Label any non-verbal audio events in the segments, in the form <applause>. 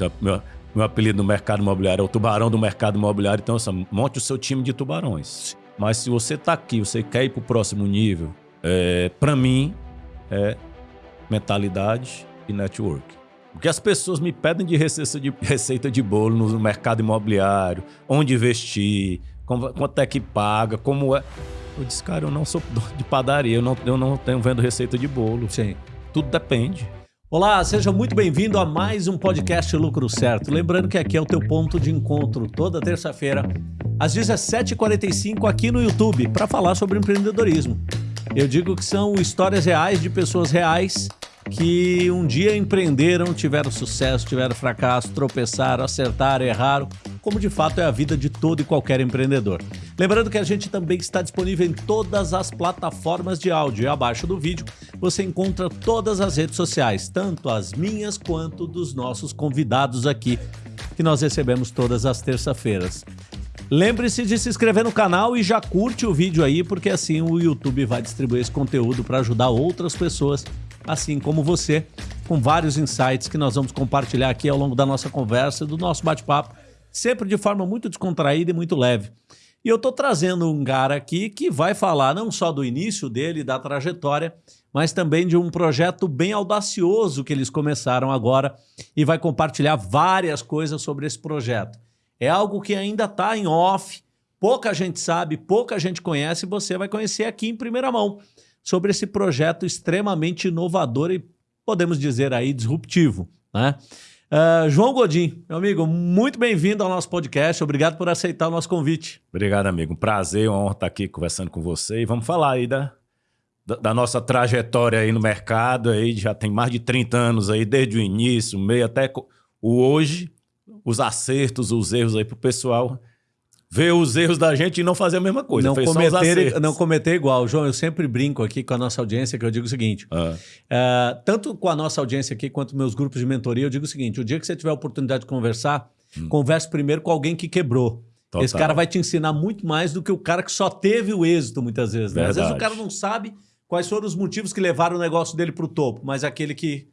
Então, meu, meu apelido no mercado imobiliário é o tubarão do mercado imobiliário. Então, assim, monte o seu time de tubarões. Mas se você está aqui, você quer ir para o próximo nível, é, para mim, é mentalidade e network. Porque as pessoas me pedem de receita de, receita de bolo no mercado imobiliário, onde investir, quanto é que paga, como é. Eu disse, cara, eu não sou de padaria, eu não, eu não tenho vendo receita de bolo. Sim. Tudo depende. Olá, seja muito bem-vindo a mais um podcast Lucro Certo. Lembrando que aqui é o teu ponto de encontro toda terça-feira, às 17h45 aqui no YouTube, para falar sobre empreendedorismo. Eu digo que são histórias reais de pessoas reais que um dia empreenderam, tiveram sucesso, tiveram fracasso, tropeçaram, acertaram, erraram, como de fato é a vida de todo e qualquer empreendedor. Lembrando que a gente também está disponível em todas as plataformas de áudio e abaixo do vídeo você encontra todas as redes sociais, tanto as minhas quanto dos nossos convidados aqui, que nós recebemos todas as terça-feiras. Lembre-se de se inscrever no canal e já curte o vídeo aí, porque assim o YouTube vai distribuir esse conteúdo para ajudar outras pessoas assim como você, com vários insights que nós vamos compartilhar aqui ao longo da nossa conversa, do nosso bate-papo, sempre de forma muito descontraída e muito leve. E eu estou trazendo um cara aqui que vai falar não só do início dele, da trajetória, mas também de um projeto bem audacioso que eles começaram agora e vai compartilhar várias coisas sobre esse projeto. É algo que ainda está em off, pouca gente sabe, pouca gente conhece, e você vai conhecer aqui em primeira mão sobre esse projeto extremamente inovador e, podemos dizer aí, disruptivo. Né? Uh, João Godin, meu amigo, muito bem-vindo ao nosso podcast. Obrigado por aceitar o nosso convite. Obrigado, amigo. Um prazer, uma honra estar aqui conversando com você. E vamos falar aí da, da, da, nossa trajetória aí no mercado. Aí já tem mais de 30 anos aí, desde o início, meio até o hoje, os acertos, os erros aí para o pessoal ver os erros da gente e não fazer a mesma coisa. Não, cometer, não cometer igual. João, eu sempre brinco aqui com a nossa audiência que eu digo o seguinte: ah. uh, tanto com a nossa audiência aqui quanto meus grupos de mentoria, eu digo o seguinte: o dia que você tiver a oportunidade de conversar, hum. converse primeiro com alguém que quebrou. Total. Esse cara vai te ensinar muito mais do que o cara que só teve o êxito, muitas vezes. Né? Às vezes o cara não sabe quais foram os motivos que levaram o negócio dele para o topo, mas aquele que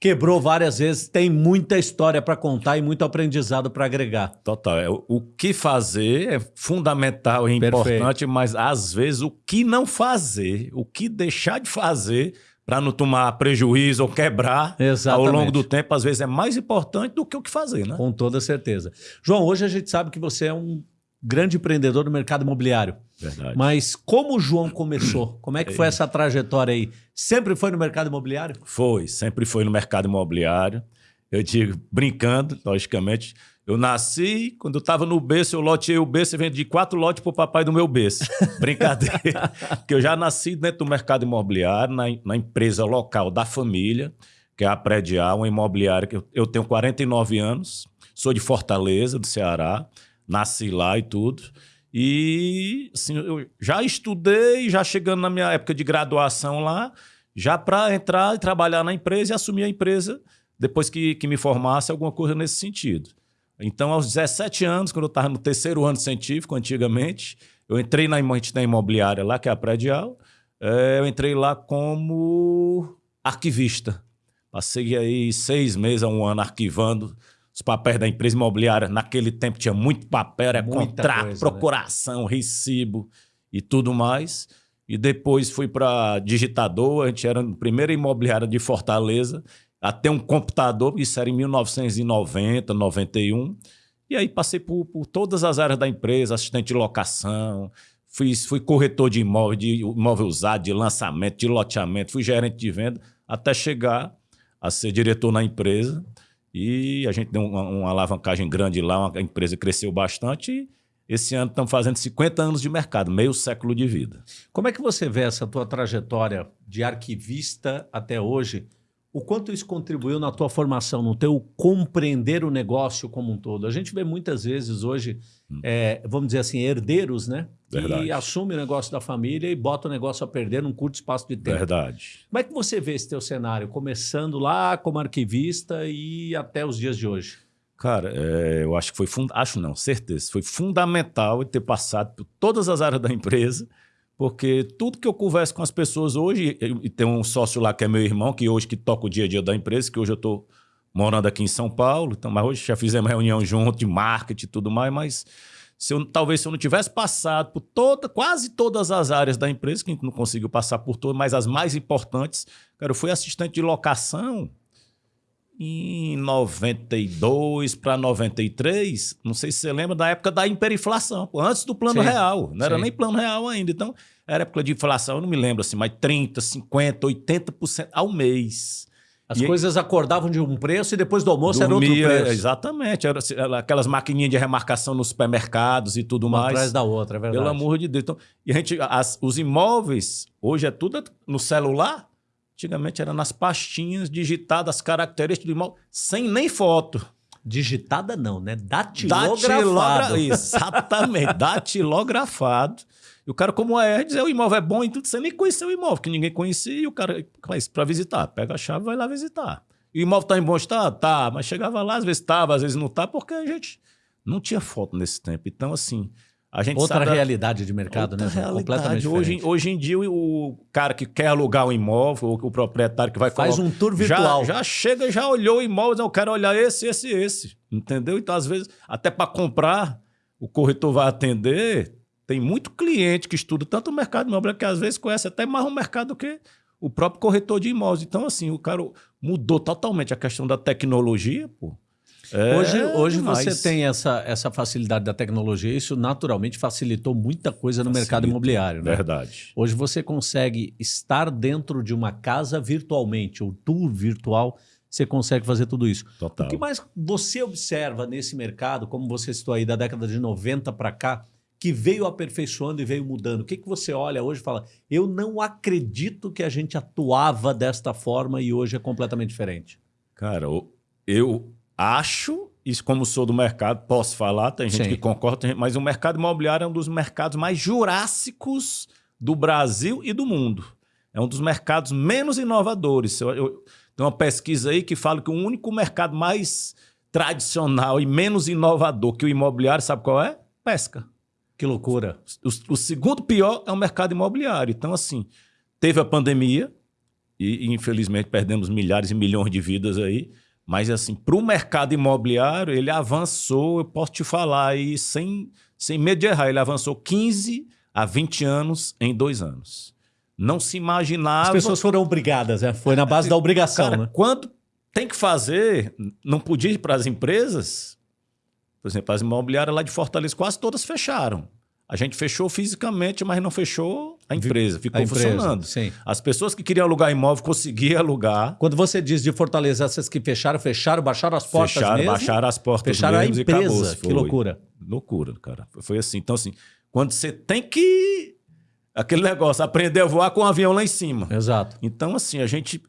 quebrou várias vezes, tem muita história para contar e muito aprendizado para agregar. Total. É, o que fazer é fundamental e Perfeito. importante, mas às vezes o que não fazer, o que deixar de fazer para não tomar prejuízo ou quebrar Exatamente. ao longo do tempo, às vezes é mais importante do que o que fazer, né? Com toda certeza. João, hoje a gente sabe que você é um grande empreendedor no mercado imobiliário. Verdade. Mas como o João começou? <clears throat> Como é que foi essa trajetória aí? Sempre foi no mercado imobiliário? Foi, sempre foi no mercado imobiliário. Eu digo, brincando, logicamente, eu nasci, quando eu estava no berço, eu loteei o berço e vendi quatro lotes para o papai do meu berço. <laughs> Brincadeira. Porque eu já nasci dentro do mercado imobiliário, na, na, empresa local da família, que é a Predial, uma imobiliária que eu, eu tenho 49 anos, sou de Fortaleza, do Ceará nasci lá e tudo. E assim, eu já estudei, já chegando na minha época de graduação lá, já para entrar e trabalhar na empresa e assumir a empresa depois que, que me formasse alguma coisa nesse sentido. Então, aos 17 anos, quando eu estava no terceiro ano científico, antigamente, eu entrei na, na imobiliária lá, que é a Predial, é, eu entrei lá como arquivista. Passei aí seis meses a um ano arquivando os papéis da empresa imobiliária. Naquele tempo tinha muito papel, era Muita contrato, coisa, né? procuração, né? recibo e tudo mais. E depois fui para digitador, a gente era a primeira imobiliária de Fortaleza, até um computador, isso era em 1990, 91. E aí passei por, por todas as áreas da empresa, assistente de locação, fui, fui corretor de imóvel, de imóvel usado, de lançamento, de loteamento, fui gerente de venda, até chegar a ser diretor na empresa. E a gente deu uma, uma alavancagem grande lá, a empresa cresceu bastante e esse ano estamos fazendo 50 anos de mercado, meio século de vida. Como é que você vê essa tua trajetória de arquivista até hoje? O quanto isso contribuiu na tua formação, no teu compreender o negócio como um todo? A gente vê muitas vezes hoje, hum. é, vamos dizer assim, herdeiros, né? Verdade. Que assume o negócio da família e bota o negócio a perder num curto espaço de tempo. Verdade. Como é que você vê esse teu cenário, começando lá como arquivista e até os dias de hoje? Cara, é, eu acho que foi, acho não, certeza, foi fundamental ter passado por todas as áreas da empresa, porque tudo que eu converso com as pessoas hoje, e tem um sócio lá que é meu irmão, que hoje que toca o dia a dia da empresa, que hoje eu estou morando aqui em São Paulo, então, mas hoje já fizemos reunião junto de marketing e tudo mais, mas se eu, talvez se eu não tivesse passado por toda, quase todas as áreas da empresa, que a gente não conseguiu passar por todas, mas as mais importantes, cara, eu fui assistente de locação em 92 para 93, não sei se você lembra da época da hiperinflação, antes do plano sim, real, não sim. era nem plano real ainda. Então, era época de inflação, eu não me lembro assim, mas 30, 50, 80% ao mês. As e coisas acordavam de um preço e depois do almoço dormia, era outro preço. Exatamente. Era, era, aquelas maquininhas de remarcação nos supermercados e tudo Uma mais. atrás da outra, é verdade. Pelo amor de Deus. Então, e a gente, as, os imóveis, hoje é tudo no celular. Antigamente era nas pastinhas digitadas as características do imóvel, sem nem foto. Digitada não, né? Datilografado. Datilografado. <laughs> Exatamente, datilografado. E o cara, como é, dizer o imóvel é bom e tudo, você nem conheceu o imóvel, que ninguém conhecia, e o cara faz para visitar. Pega a chave e vai lá visitar. E o imóvel está em bom estado? Tá, mas chegava lá, às vezes estava, às vezes não está, porque a gente não tinha foto nesse tempo. Então, assim, a gente Outra sabe realidade de mercado, Outra né? Realidade. Completamente hoje, hoje em dia, o cara que quer alugar o imóvel, o proprietário que vai Faz colocar, um tour virtual. Já, já chega, já olhou o imóvel, não, eu quero olhar esse, esse, esse. Entendeu? Então, às vezes, até para comprar, o corretor vai atender. Tem muito cliente que estuda tanto o mercado imobiliário que às vezes conhece até mais o mercado do que o próprio corretor de imóveis. Então, assim, o cara mudou totalmente a questão da tecnologia, pô. É hoje hoje você tem essa, essa facilidade da tecnologia, isso naturalmente facilitou muita coisa no Facilita, mercado imobiliário. Né? Verdade. Hoje você consegue estar dentro de uma casa virtualmente, ou tour virtual, você consegue fazer tudo isso. Total. O que mais você observa nesse mercado, como você citou aí da década de 90 para cá, que veio aperfeiçoando e veio mudando? O que, que você olha hoje e fala, eu não acredito que a gente atuava desta forma e hoje é completamente diferente? Cara, eu acho, isso como sou do mercado, posso falar, tem gente Sim. que concorda, mas o mercado imobiliário é um dos mercados mais jurássicos do Brasil e do mundo. É um dos mercados menos inovadores. Eu, eu, tem uma pesquisa aí que fala que o único mercado mais tradicional e menos inovador que o imobiliário, sabe qual é? Pesca. Que loucura. O, o segundo pior é o mercado imobiliário. Então, assim, teve a pandemia e, infelizmente perdemos milhares e milhões de vidas aí. Mas, assim, para o mercado imobiliário, ele avançou, eu posso te falar aí, sem, sem medo de errar, ele avançou 15 a 20 anos em dois anos. Não se imaginava... As pessoas foram obrigadas, né? Foi na base da obrigação, Cara, né? quando tem que fazer, não podia ir para as empresas, por exemplo, as imobiliárias lá de Fortaleza quase todas fecharam. A gente fechou fisicamente, mas não fechou a empresa. Ficou a empresa, funcionando. Sim. As pessoas que queriam alugar imóvel conseguiam alugar. Quando você diz de Fortaleza, essas que fecharam, fecharam, baixaram as portas fecharam, mesmo? Baixaram as portas fecharam mesmo a empresa. Que loucura. Loucura, cara. Foi assim. Então, assim, quando você tem que... Aquele negócio, aprender a voar com o um avião lá em cima. Exato. Então, assim, a gente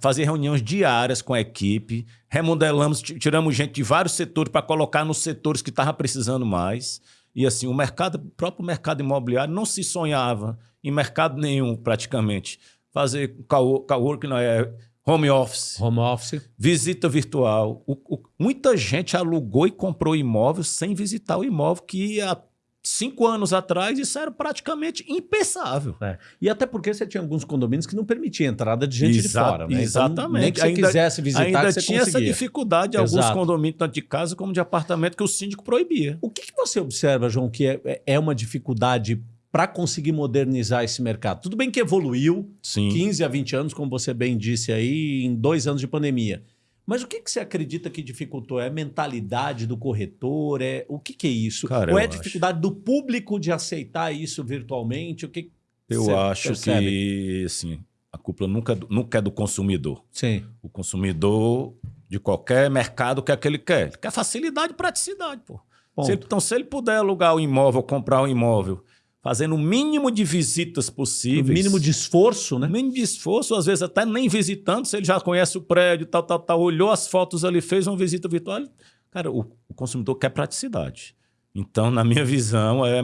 fazia reuniões diárias com a equipe, remodelamos, tiramos gente de vários setores para colocar nos setores que estavam precisando mais. E assim, o mercado, o próprio mercado imobiliário não se sonhava em mercado nenhum, praticamente. Fazer coworking, não é home office. Home office. Visita virtual. O, o, muita gente alugou e comprou imóvel sem visitar o imóvel, que há cinco anos atrás isso era praticamente impensável. É. E até porque você tinha alguns condomínios que não permitiam entrada de gente Exa de fora. Né? Exatamente. Então, nem que você ainda, quisesse visitar, ainda você tinha conseguia. essa dificuldade alguns condomínios, tanto de casa como de apartamento, que o síndico proibia. O que, que você observa, João, que é, é uma dificuldade para conseguir modernizar esse mercado? Tudo bem que evoluiu Sim. 15 a 20 anos, como você bem disse aí, em dois anos de pandemia. Mas o que, que você acredita que dificultou? É a mentalidade do corretor? É O que, que é isso? Cara, Ou é a dificuldade acho. do público de aceitar isso virtualmente? O que Eu acho percebe? que assim, a culpa nunca, nunca é do consumidor. Sim. O consumidor de qualquer mercado quer que ele quer. Ele quer facilidade e praticidade. Pô. Se ele, então, se ele puder alugar o um imóvel, comprar um imóvel fazendo o mínimo de visitas possíveis. O mínimo de esforço, né? Mínimo de esforço, às vezes até nem visitando, se ele já conhece o prédio, tal, tal, tal, olhou as fotos ali, fez uma visita virtual. Cara, o, o consumidor quer praticidade. Então, na minha visão, é,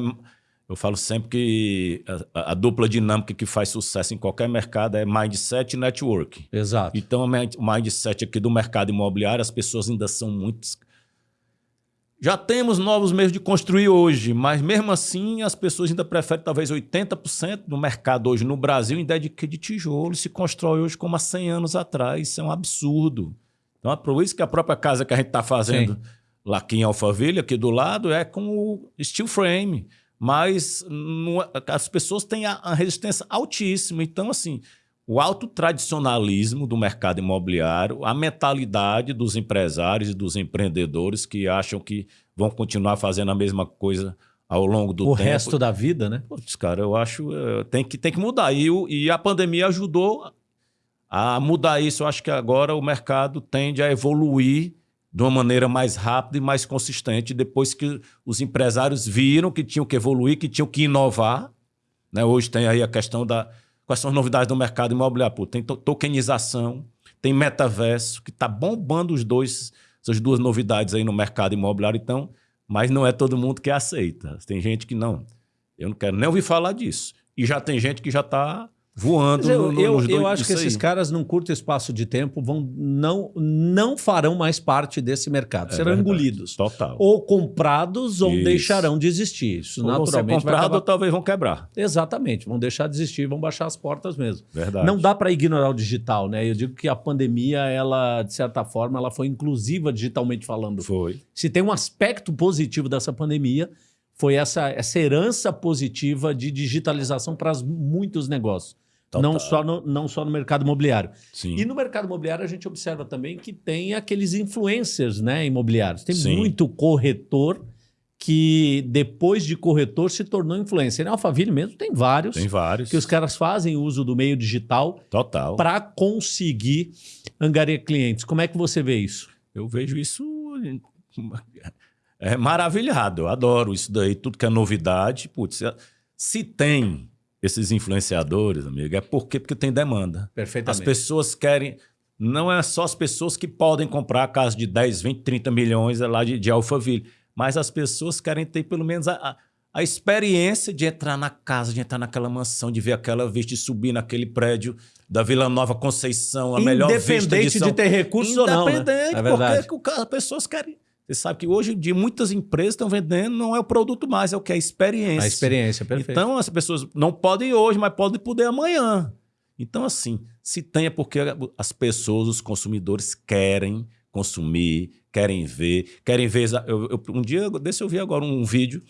eu falo sempre que a, a, dupla dinâmica que faz sucesso em qualquer mercado é mindset e network. Exato. Então, o mindset aqui do mercado imobiliário, as pessoas ainda são muito já temos novos meios de construir hoje, mas mesmo assim as pessoas ainda preferem talvez 80% do mercado hoje no Brasil em ideia de, de tijolo se constrói hoje como há 100 anos atrás. Isso é um absurdo. Então, é por isso que a própria casa que a gente está fazendo Sim. lá aqui em Alphaville, aqui do lado, é com o steel frame. Mas não, é, as pessoas têm a, a resistência altíssima. Então, assim, o alto tradicionalismo do mercado imobiliário, a mentalidade dos empresários e dos empreendedores que acham que vão continuar fazendo a mesma coisa ao longo do o tempo. O resto da vida, né? Putz, cara, eu acho uh, tem que tem que mudar e, e a pandemia ajudou a mudar isso. Eu acho que agora o mercado tende a evoluir de uma maneira mais rápida e mais consistente depois que os empresários viram que tinham que evoluir, que tinham que inovar. Né? Hoje tem aí a questão da Quais são as novidades do mercado imobiliário? Pô, tem tokenização, tem metaverso, que está bombando os dois, essas duas novidades aí no mercado imobiliário. Então, mas não é todo mundo que aceita. Tem gente que não. Eu não quero nem ouvir falar disso. E já tem gente que já está voando eu, no, eu, eu acho que esses caras, num curto espaço de tempo, vão, não, não farão mais parte desse mercado. É Serão verdade. engolidos. Total. Ou comprados ou Isso. deixarão de existir. Isso ou naturalmente vão ser comprados ou talvez vão quebrar. Exatamente. Vão deixar de existir, vão baixar as portas mesmo. Verdade. Não dá para ignorar o digital, né? Eu digo que a pandemia, ela, de certa forma, ela foi inclusiva digitalmente falando. Foi. Se tem um aspecto positivo dessa pandemia, foi essa, essa herança positiva de digitalização para muitos negócios. Não só, no, não só no mercado imobiliário. Sim. E no mercado imobiliário a gente observa também que tem aqueles influencers né, imobiliários. Tem Sim. muito corretor que depois de corretor se tornou influencer. Na Alphaville mesmo tem vários. Tem vários. Que os caras fazem uso do meio digital para conseguir angariar clientes. Como é que você vê isso? Eu vejo isso é maravilhado. Eu adoro isso daí, tudo que é novidade. Putz, se tem esses influenciadores, amigo, é porque, porque tem demanda. Perfeitamente. As pessoas querem. Não é só as pessoas que podem comprar a casa de 10, 20, 30 milhões lá de, de Alphaville, mas as pessoas querem ter pelo menos a, a, a, experiência de entrar na casa, de entrar naquela mansão, de ver aquela vista e subir naquele prédio da Vila Nova Conceição, a melhor vista de São... de ter recursos ou não, né? Independente, é porque as pessoas querem você sabe que hoje de muitas empresas estão vendendo não é o produto mais, é o que é a experiência. A experiência, perfeito. Então as pessoas não podem hoje, mas podem poder amanhã. Então assim, se tem é porque as pessoas, os consumidores querem consumir, querem ver, querem ver. Eu, eu, um dia desse eu vi agora um vídeo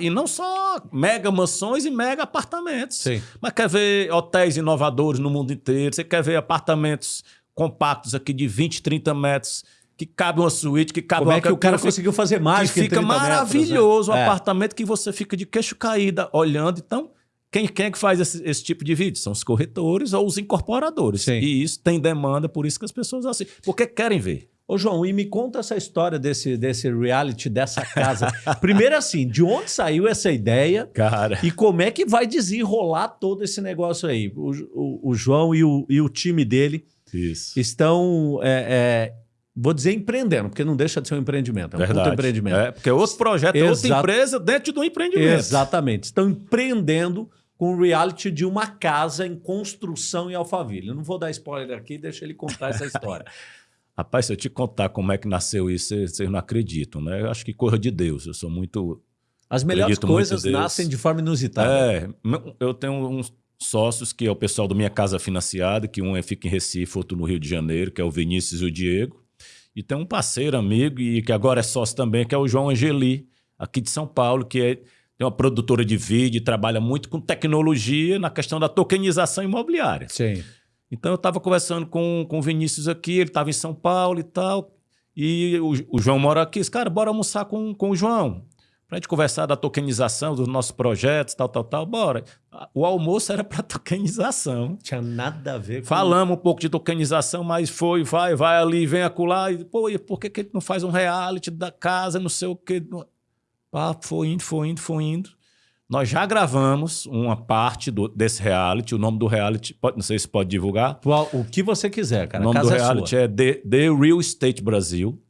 e não só mega mansões e mega apartamentos, Sim. mas quer ver hotéis inovadores no mundo inteiro, você quer ver apartamentos compactos aqui de 20, 30 metros que cabe uma suíte, que cabe Como uma... é que o cara conseguiu fazer mais Que fica maravilhoso, metros, né? um é. apartamento que você fica de queixo caída olhando. Então, quem, quem é que faz esse, esse, tipo de vídeo? São os corretores ou os incorporadores. Sim. E isso tem demanda, por isso que as pessoas assim, porque querem ver. Ô, João, e me conta essa história desse, desse reality, dessa casa. <laughs> Primeiro, assim, de onde saiu essa ideia? Cara. E como é que vai desenrolar todo esse negócio aí? O, o, o João e o, e o time dele Isso. estão é, é, Vou dizer empreendendo, porque não deixa de ser um empreendimento. É um Verdade. empreendimento. É, porque é outro projeto, é outra empresa dentro do empreendimento. Exatamente. Estão empreendendo com o reality de uma casa em construção em Alphaville. Eu não vou dar spoiler aqui, deixa ele contar essa história. <laughs> Rapaz, se eu te contar como é que nasceu isso, vocês não acreditam, né? Eu acho que coisa de Deus. Eu sou muito. As melhores coisas nascem de forma inusitada. É, eu tenho uns sócios que é o pessoal da minha casa financiada, que um é fica em Recife, outro no Rio de Janeiro, que é o Vinícius e o Diego. E tem um parceiro, amigo, e que agora é sócio também, que é o João Angeli, aqui de São Paulo, que é, tem uma produtora de vídeo, trabalha muito com tecnologia na questão da tokenização imobiliária. Sim. Então eu estava conversando com, com o Vinícius aqui, ele estava em São Paulo e tal, e o, o João mora aqui. Disse, cara, bora almoçar com, com o João para a gente conversar da tokenização dos nossos projetos, tal, tal, tal. Bora. O almoço era para <laughs> tokenização. Tinha nada a ver com... Falamos um pouco de tokenização, mas foi, vai, vai ali, vem acolá. E, pô, e por que, que a gente não faz um reality da casa, não sei o quê? Ah, foi indo, foi indo, foi indo. Nós já gravamos uma parte do, desse reality. O nome do reality, pode, não sei se pode divulgar. O, o que você quiser, cara. O nome do é reality é The, The Real Estate Brasil,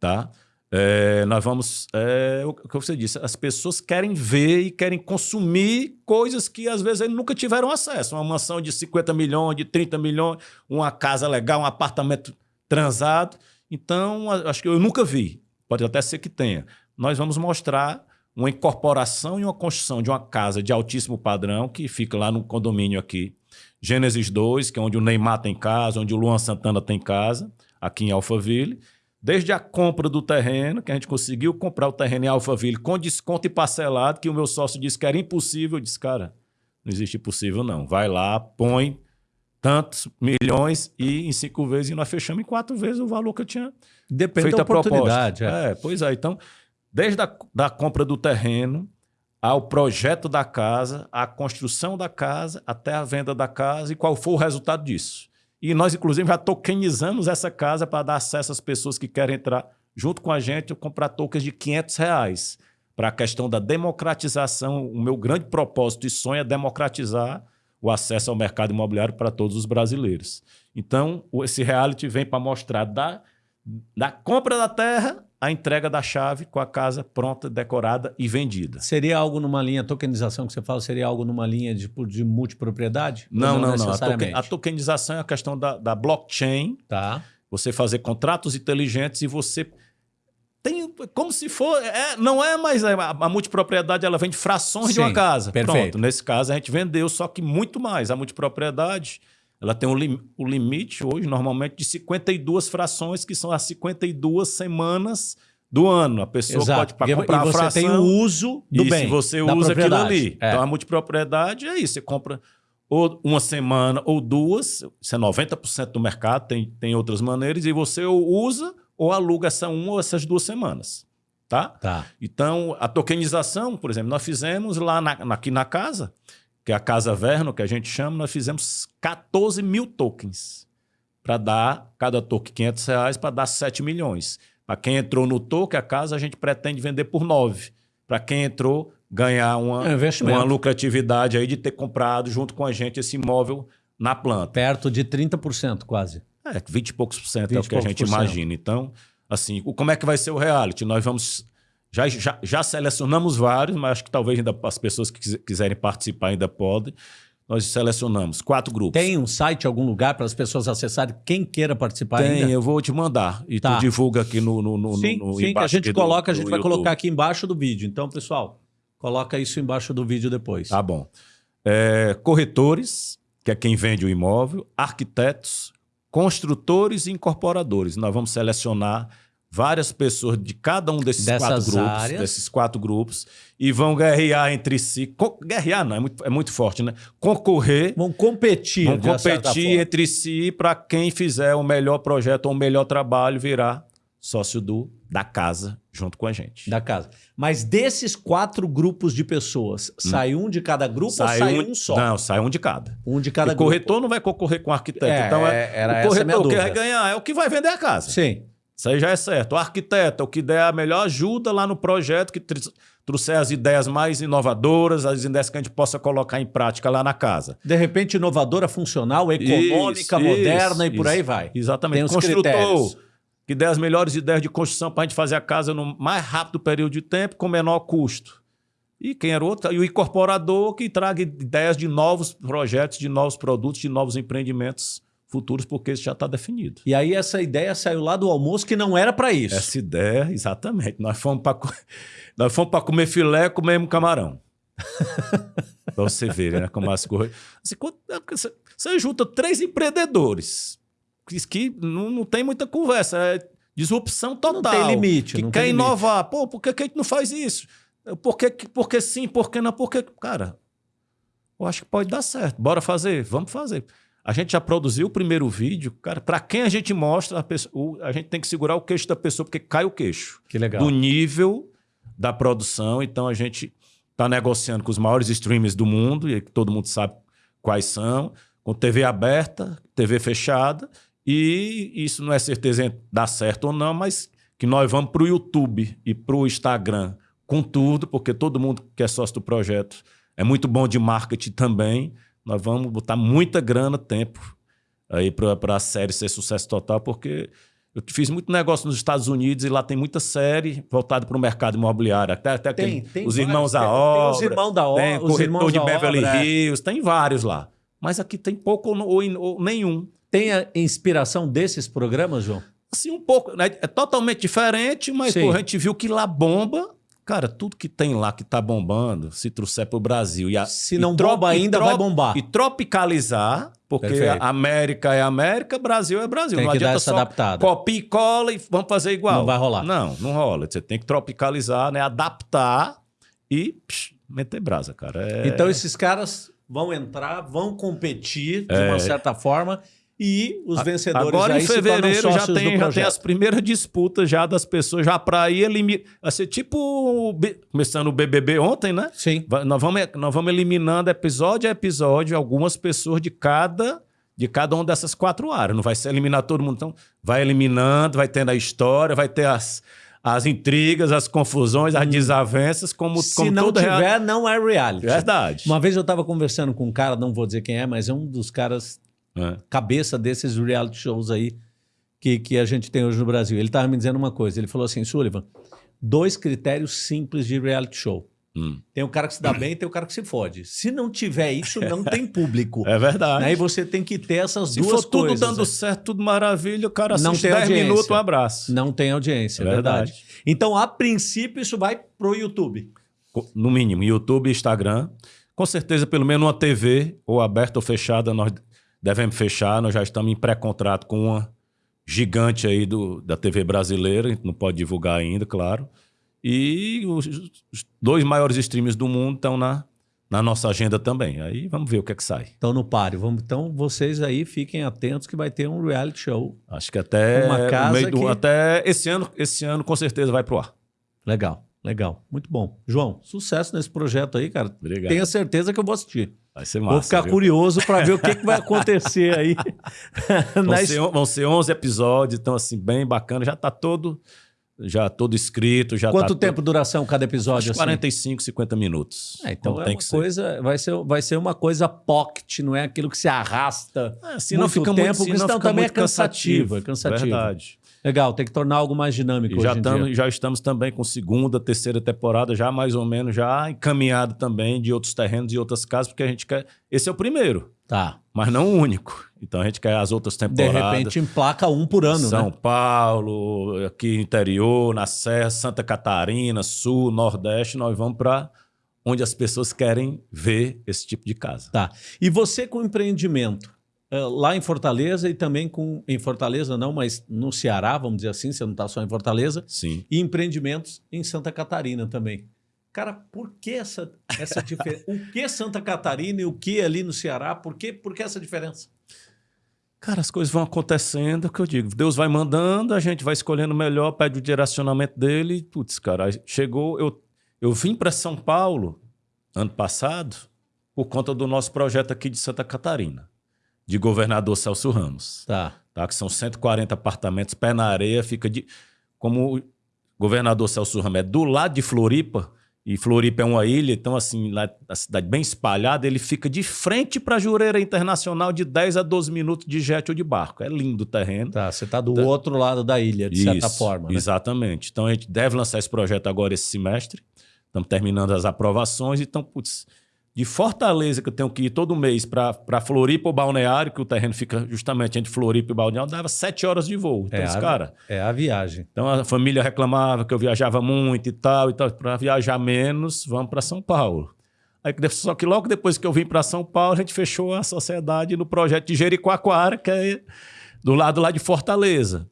tá? É, nós vamos. É, o que você disse, as pessoas querem ver e querem consumir coisas que às vezes eles nunca tiveram acesso. Uma mansão de 50 milhões, de 30 milhões, uma casa legal, um apartamento transado. Então, acho que eu nunca vi. Pode até ser que tenha. Nós vamos mostrar uma incorporação e uma construção de uma casa de altíssimo padrão que fica lá no condomínio aqui. Gênesis 2, que é onde o Neymar tem casa, onde o Luan Santana tem casa aqui em Alphaville. Desde a compra do terreno, que a gente conseguiu comprar o terreno em Alphaville com desconto e parcelado, que o meu sócio disse que era impossível. Eu disse, cara, não existe impossível não. Vai lá, põe tantos milhões e em cinco vezes e nós fechamos em quatro vezes o valor que eu tinha Depende feito da a proposta. oportunidade. É. É, pois é. Então, desde a da compra do terreno ao projeto da casa, à construção da casa, até a venda da casa e qual foi o resultado disso. E nós, inclusive, já tokenizamos essa casa para dar acesso às pessoas que querem entrar junto com a gente comprar tokens de 500 reais. Para a questão da democratização, o meu grande propósito e sonho é democratizar o acesso ao mercado imobiliário para todos os brasileiros. Então, esse reality vem para mostrar da, da compra da terra à entrega da chave com a casa pronta, decorada e vendida. Seria algo numa linha, tokenização que você fala, seria algo numa linha de, de multipropriedade? Ou Não, não, não. A, token- a tokenização é a questão da, da blockchain, Tá. você fazer contratos inteligentes e você tem como se for é, não é mais a, a multipropriedade ela vende frações de Sim, uma casa perfeito. pronto nesse caso a gente vendeu só que muito mais a multipropriedade ela tem um lim- o limite hoje normalmente de 52 frações que são as 52 semanas do ano a pessoa Exato. pode comprar e a você fração tem o uso do e bem. se você usa aquilo ali. É. Então a multipropriedade é isso. Você compra ou uma semana ou duas, isso é 90% do mercado, tem, tem outras maneiras, e você usa ou aluga essa uma ou essas duas semanas. Tá? Tá. Então, a tokenização, por exemplo, nós fizemos lá na- aqui na casa, que é a Casa Verno, que a gente chama, nós fizemos 14 mil tokens para dar, cada token 500 reais, para dar 7 milhões. Para quem entrou no token, a casa a gente pretende vender por 9. Para quem entrou, ganhar uma, É um uma lucratividade aí de ter comprado junto com a gente esse imóvel na planta. Perto de 30% quase. É, 20 e poucos por cento é 20 o que a gente imagina. Então, assim, como é que vai ser o reality? Nós vamos. Já, já, já selecionamos vários, mas acho que talvez ainda as pessoas que quis- quiserem participar ainda podem. Nós selecionamos quatro grupos. Tem um site, algum lugar para as pessoas acessarem? Quem queira participar Tem, ainda? eu vou te mandar. E Tá. tu divulga aqui no. no, no Sim, no, sim, que a embaixo gente aqui do- coloca, a gente vai YouTube. colocar aqui embaixo do vídeo. Então, pessoal, coloca isso embaixo do vídeo depois. Tá bom. É, corretores, que é quem vende o imóvel, arquitetos, construtores e incorporadores. Nós vamos selecionar várias pessoas de cada um desses Dessas quatro grupos, áreas. desses quatro grupos, e vão guerrear entre si. Guerrear não, é muito, é muito forte, né? Concorrer, Vão competir, vão competir entre si para quem fizer o melhor projeto ou o melhor trabalho virar sócio do, da casa junto com a gente. da casa. Mas desses quatro grupos de pessoas, sai um de cada grupo ou sai um, só? Não, sai um de cada. Um de cada o grupo. corretor não vai concorrer com o arquiteto. É, então, é, era o corretor minha que dúvida. vai ganhar é o que vai vender a casa. Sim. Isso aí já é certo. O arquiteto é o que der a melhor ajuda lá no projeto, que tr- trouxer as ideias mais inovadoras, as ideias que a gente possa colocar em prática lá na casa. De repente, inovadora, funcional, econômica, Isso, moderna isso, e por aí isso. vai. Exatamente. Tem os Construtor, critérios. que der as melhores ideias de construção para a gente fazer a casa no mais rápido período de tempo, com menor custo. E quem era outro? E o incorporador que traga ideias de novos projetos, de novos produtos, de novos empreendimentos futuros, porque isso já está definido. E aí essa ideia saiu lá do almoço que não era para isso. Essa ideia, exatamente. Nós fomos para <laughs> nós fomos para comer filé, comemos camarão. <laughs> para você ver, né? Como as coisas. Assim, quando- é você, você junta três empreendedores que, que não, não tem muita conversa, é disrupção total. tem limite, Que não quer tem limite. inovar. Pô, por que, que a gente não faz isso? Por que- por que sim, por que não? Por que. Cara, eu acho que pode dar certo. Bora fazer? Vamos fazer. A gente já produziu o primeiro vídeo, cara. Para quem a gente mostra, a, pessoa- a gente tem que segurar o queixo da pessoa, porque cai o queixo Que legal. do nível da produção. Então a gente está negociando com os maiores streamers do mundo, e todo mundo sabe quais são, com TV aberta, TV fechada, e isso não é certeza em dar certo ou não, mas que nós vamos para o YouTube e para o Instagram com tudo, porque todo mundo que é sócio do projeto é muito bom de marketing também. Nós vamos botar muita grana, tempo aí para a série ser sucesso total, porque eu fiz muito negócio nos Estados Unidos e lá tem muita série voltada para o mercado imobiliário. Até, até Tem, aquele- tem os vários, irmãos da tem- tem obra. os irmãos da obra, Tem corretor irmãos de Beverly obra, é. Hills, tem vários lá. Mas aqui tem pouco ou, ou- ou nenhum. Tem a inspiração desses programas, João? Assim, um pouco. né? É totalmente diferente, mas pô, a gente viu que lá bomba Cara, tudo que tem lá que tá bombando, se trouxer pro Brasil e a, Se não bomba ainda, vai bombar. E tropicalizar, porque Perfeito. América é América, Brasil é Brasil. Tem não que dar adianta essa só adaptada. copia e cola e vamos fazer igual. Não vai rolar. Não, não rola. Você tem que tropicalizar, né? Adaptar e psh, meter brasa, cara. É- Então esses caras vão entrar, vão competir de É. uma certa forma e os vencedores Agora em se fevereiro já tem, já tem as primeiras disputas já das pessoas já para ir eliminar. Ser tipo começando o BBB ontem, né? Sim. Nós vamos, nós vamos eliminando episódio a episódio algumas pessoas de cada de cada uma dessas quatro áreas. Não vai ser eliminar todo mundo, então vai eliminando, vai tendo a história, vai ter as, as intrigas, as confusões, as desavenças, como, Hum. Se como não todo real- tiver, não é reality. Verdade. Uma vez eu estava conversando com um cara, não vou dizer quem é, mas é um dos caras É. cabeça desses reality shows aí que, que a gente tem hoje no Brasil. Ele estava me dizendo uma coisa. Ele falou assim, Sullivan, dois critérios simples de reality show. Hum. Tem o cara que se dá <clears throat> bem e tem o cara que se fode. Se não tiver isso, não tem público. <laughs> É verdade. Aí você tem que ter essas Se duas for tudo coisas. dando certo, tudo maravilha, o cara Não assiste tem 10 audiência. minutos, um abraço. Não tem audiência, é É verdade. verdade. Então, a princípio, isso vai pro YouTube. No mínimo, YouTube e Instagram. Com certeza, pelo menos uma TV, ou aberta ou fechada, nós devemos fechar. Nós já estamos em pré-contrato com uma gigante aí do, da TV brasileira, a gente não pode divulgar ainda, claro. E os, os dois maiores streams do mundo estão na, na nossa agenda também. Aí vamos ver o que é que sai. Então, no páreo. Vamos, então, vocês aí fiquem atentos que vai ter um reality show. Acho que até Uma casa meio do- que- até esse ano, esse ano com certeza vai pro ar. Legal, legal. Muito bom. João, sucesso nesse projeto aí, cara. Obrigado. Tenha certeza que eu vou assistir. Vai ser massa. vou ficar viu? curioso para ver o que, que vai <laughs> acontecer aí. Vão, <laughs> ser, vão ser 11 episódios, então assim, bem bacana. Já tá todo, já todo escrito. Já Quanto tá tempo de duração cada Todo, episódio? acho assim? 45, 50 minutos. É, então Como é tem uma que ser. coisa, vai ser, vai ser uma coisa pocket, não é aquilo que se arrasta. É, se muito não fica tempo, muito, porque senão também é cansativo, é cansativo. Verdade. Legal, tem que tornar algo mais dinâmico já, tamo, já estamos também com segunda, terceira temporada, já mais ou menos, já encaminhado também de outros terrenos e outras casas, porque a gente quer. Esse é o primeiro, Tá. mas não o único. Então a gente quer as outras De temporadas. repente emplaca um por ano, São né? Paulo, aqui interior, na Serra, Santa Catarina, Sul, Nordeste, nós vamos para onde as pessoas querem ver esse tipo de casa. Tá. E você com empreendimento lá em Fortaleza e também com em Fortaleza não, mas no Ceará, vamos dizer assim, você não está só em Fortaleza, Sim. e empreendimentos em Santa Catarina também. Cara, por que essa essa diferença? <laughs> o que Santa Catarina e o que ali no Ceará? Por que por que essa diferença? Cara, as coisas vão acontecendo, é o que eu digo. Deus vai mandando, a gente vai escolhendo o melhor, pede o direcionamento dele. e, Putz, cara, chegou. Eu, eu vim para São Paulo ano passado por conta do nosso projeto aqui de Santa Catarina, de governador Celso Ramos. Tá. tá? que são 140 apartamentos, pé na areia, fica de. Como o governador Celso Ramos é do lado de Floripa, e Floripa é uma ilha, então, assim, lá a cidade bem espalhada, ele fica de frente para a Jureira Internacional de 10 a 12 minutos de jet ou de barco. É lindo o terreno. Tá, você está do outro lado da ilha, de certa Isso, forma, né? Exatamente. Então, a gente deve lançar esse projeto agora esse semestre. Estamos terminando as aprovações. Então, putz, de Fortaleza, que eu tenho que ir todo mês para Floripa ou Balneário, que o terreno fica justamente entre Floripa e Balneário, dava sete horas de voo. Então, É, cara. É a viagem. Então a família reclamava que eu viajava muito e tal, e tal. Para viajar menos, vamos para São Paulo. Aí, só que logo depois que eu vim para São Paulo, a gente fechou a sociedade no projeto de Jericoacoara, que é do lado lá de Fortaleza.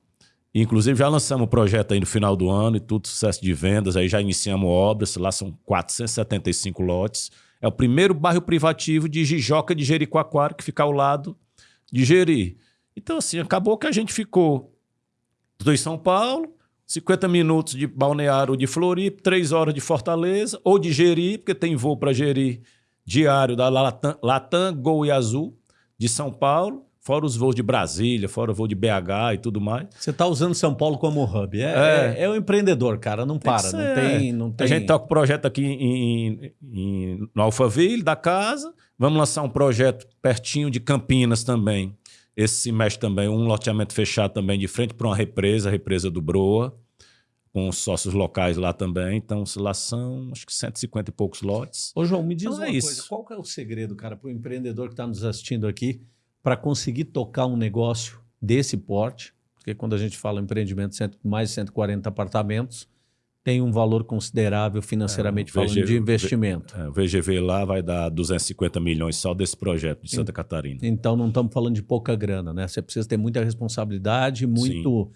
Inclusive já lançamos o projeto aí no final do ano e tudo, sucesso de vendas, aí já iniciamos obras, lá são 475 lotes. É o primeiro bairro privativo de Jijoca de Jericoacoara, que fica ao lado de Jeri. Então, assim, acabou que a gente ficou em São Paulo, 50 minutos de Balneário de Floripa, 3 horas de Fortaleza ou de Jeri, porque tem voo para Jeri diário da Latam, Latam, Gol e Azul de São Paulo, fora os voos de Brasília, fora o voo de BH e tudo mais. Você está usando São Paulo como hub. É, É. é, é o empreendedor, cara. Não para. ser. Não tem, não tem. A gente toca o projeto aqui em, em- no Alphaville, da casa. Vamos lançar um projeto pertinho de Campinas também. Esse semestre também, um loteamento fechado também de frente para uma represa, a represa do Broa, com os sócios locais lá também. Então, lá são acho que 150 e poucos lotes. Ô, João, me diz Então uma é coisa. isso. Qual é o segredo, cara, para o empreendedor que está nos assistindo aqui para conseguir tocar um negócio desse porte? Porque quando a gente fala em empreendimento, cento- mais de 140 apartamentos, tem um valor considerável financeiramente É, falando VG de investimento. É, o VGV lá vai dar 250 milhões só desse projeto de Santa Catarina. Então não estamos falando de pouca grana, né? Você precisa ter muita responsabilidade, muito.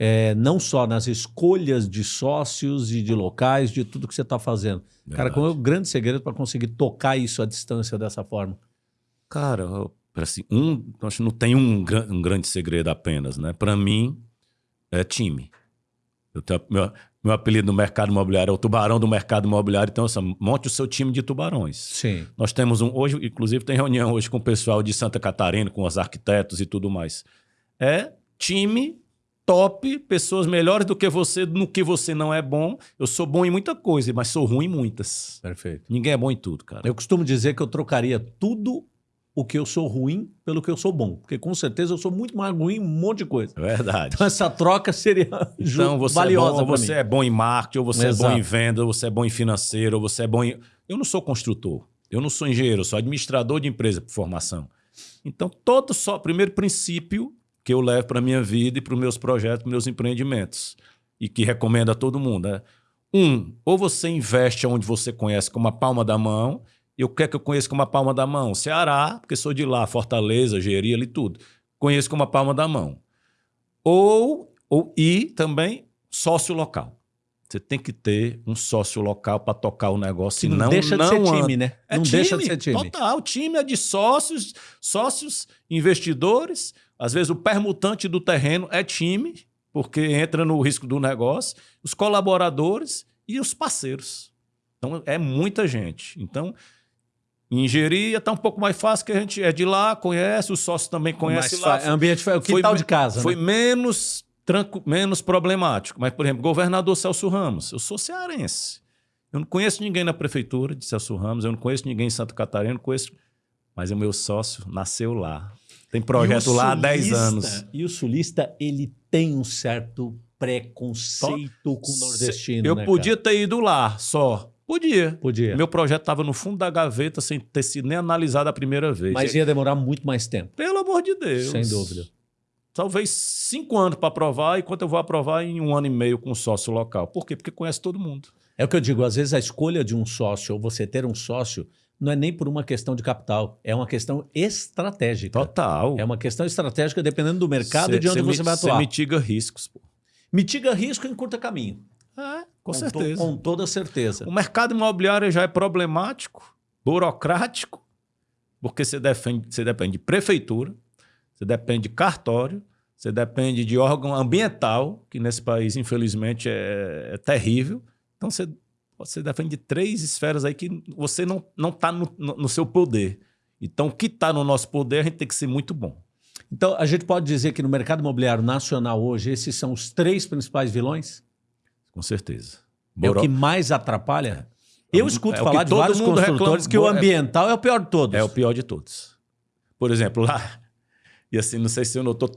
é, não só nas escolhas de sócios e de locais, de tudo que você está fazendo. Cara, Verdade. qual é o grande segredo para conseguir tocar isso à distância dessa forma? Cara, assim, um, acho que não tem um, um grande segredo apenas, né? Para mim, é time. Eu tenho- meu, meu apelido no mercado imobiliário é o tubarão do mercado imobiliário, então assim, monte o seu time de tubarões. Sim. Nós temos um, hoje, inclusive, tem reunião hoje com o pessoal de Santa Catarina, com os arquitetos e tudo mais. É time top, pessoas melhores do que você no que você não é bom. Eu sou bom em muita coisa, mas sou ruim em muitas. Perfeito. Ninguém é bom em tudo, cara. Eu costumo dizer que eu trocaria tudo o que eu sou ruim pelo que eu sou bom. Porque com certeza eu sou muito mais ruim em um monte de coisa. É verdade. Então essa troca seria Então, você, é valiosa bom, ou pra você mim. é bom em marketing, ou você é Exato. bom em venda, ou você é bom em financeiro, ou você é bom em. Eu não sou construtor, eu não sou engenheiro, eu sou administrador de empresa por formação. Então, todo só, primeiro princípio que eu levo para minha vida e para os meus projetos, para meus empreendimentos, e que recomendo a todo mundo é: um, ou você investe onde você conhece como a palma da mão, eu quero que eu conheça como a palma da mão. Ceará, porque sou de lá, Fortaleza, Jeri, ali tudo. Conheço como a palma da mão. Ou, ou e também sócio local. Você tem que ter um sócio local para tocar o negócio. Que não, deixa de ser anda. time, né? É não time, deixa de ser time. Total. O time é de sócios, sócios, investidores. Às vezes o permutante do terreno é time, porque entra no risco do negócio. Os colaboradores e os parceiros. Então é muita gente. Então, engenharia está um pouco mais fácil, que a gente é de lá, conhece, os sócios também conhecem Mas lá. fa- ambiente foi o Foi quintal me- de casa, Foi né? menos, tranqu... menos problemático. Mas, por exemplo, governador Celso Ramos, eu sou cearense. Eu não conheço ninguém na prefeitura de Celso Ramos, eu não conheço ninguém em Santa Catarina, não conheço. Mas o meu sócio nasceu lá. Tem projeto o lá há 10 sulista- anos. E o sulista, ele tem um certo preconceito com o nordestino, Eu né, podia cara? ter ido lá só. Podia. Podia. Meu projeto estava no fundo da gaveta sem ter sido nem analisado a primeira vez. Mas ia demorar muito mais tempo. Pelo amor de Deus. Sem dúvida. Talvez cinco anos para aprovar, enquanto eu vou aprovar em um ano e meio com um sócio local. Por quê? Porque conhece todo mundo. É o que eu digo, às vezes a escolha de um sócio ou você ter um sócio não é nem por uma questão de capital, é uma questão estratégica. Total. É uma questão estratégica dependendo do mercado e de onde cê você vai atuar. mitiga riscos. Pô. Mitiga risco em curta caminho. É, com, to- certeza. com toda certeza. O mercado imobiliário já é problemático, burocrático, porque você, defende, você depende de prefeitura, você depende de cartório, você depende de órgão ambiental, que nesse país, infelizmente, é, é terrível. Então, você, você depende de três esferas aí que você não está no, no, no seu poder. Então, o que está no nosso poder, a gente tem que ser muito bom. Então, a gente pode dizer que no mercado imobiliário nacional hoje, esses são os três principais vilões? Com certeza. É o que mais atrapalha? Eu escuto É falar de vários construtores que o é- ambiental é o pior de todos. É o pior de todos. Por exemplo, lá, e assim, não sei se você notou,